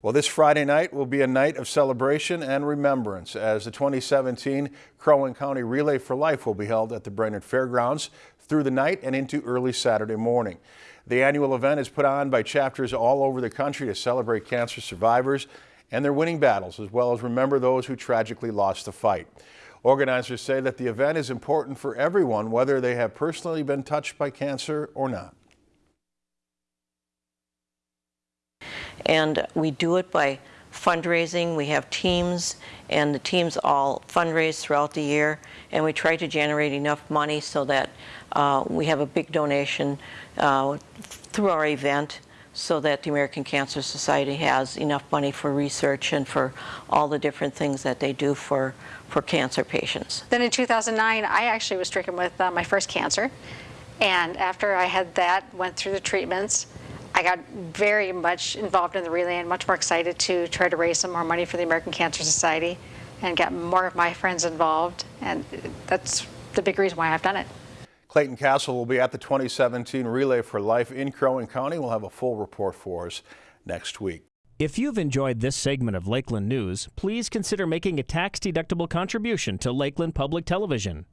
Well, this Friday night will be a night of celebration and remembrance as the 2017 Crow Wing County Relay for Life will be held at the Brainerd Fairgrounds through the night and into early Saturday morning. The annual event is put on by chapters all over the country to celebrate cancer survivors and their winning battles, as well as remember those who tragically lost the fight. Organizers say that the event is important for everyone, whether they have personally been touched by cancer or not. And we do it by fundraising. We have teams, and the teams all fundraise throughout the year, and we try to generate enough money so that uh, we have a big donation uh, through our event so that the American Cancer Society has enough money for research and for all the different things that they do for, for cancer patients. Then in 2009, I actually was stricken with uh, my first cancer. And after I had that, went through the treatments, I got very much involved in the relay and much more excited to try to raise some more money for the American Cancer Society and get more of my friends involved. And that's the big reason why I've done it. Clayton Castle will be at the 2017 Relay for Life in Crow Wing County. We'll have a full report for us next week. If you've enjoyed this segment of Lakeland News, please consider making a tax-deductible contribution to Lakeland Public Television.